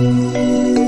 Música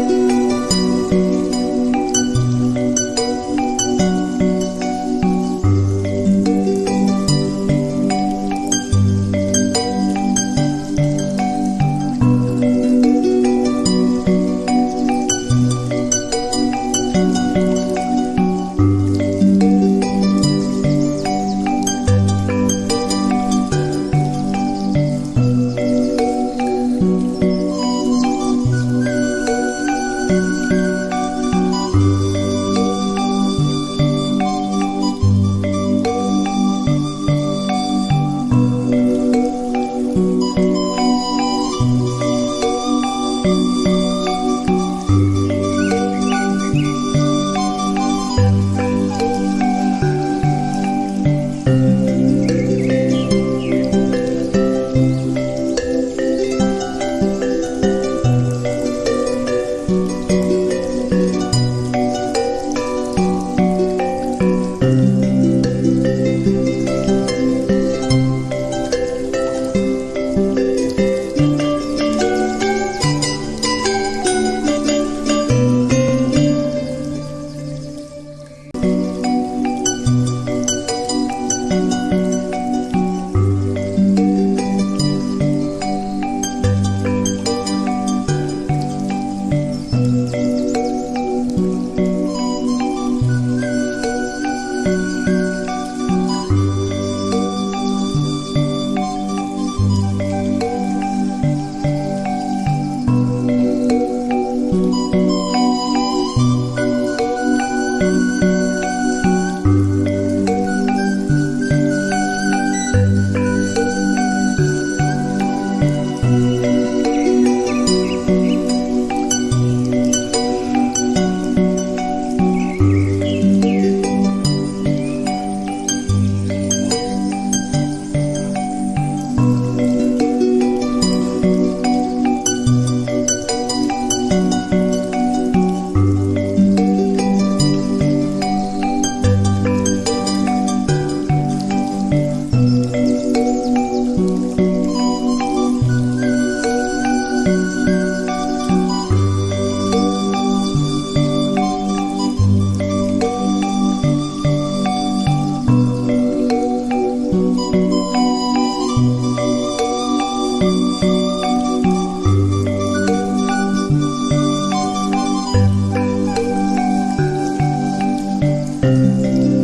Bye.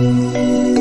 Música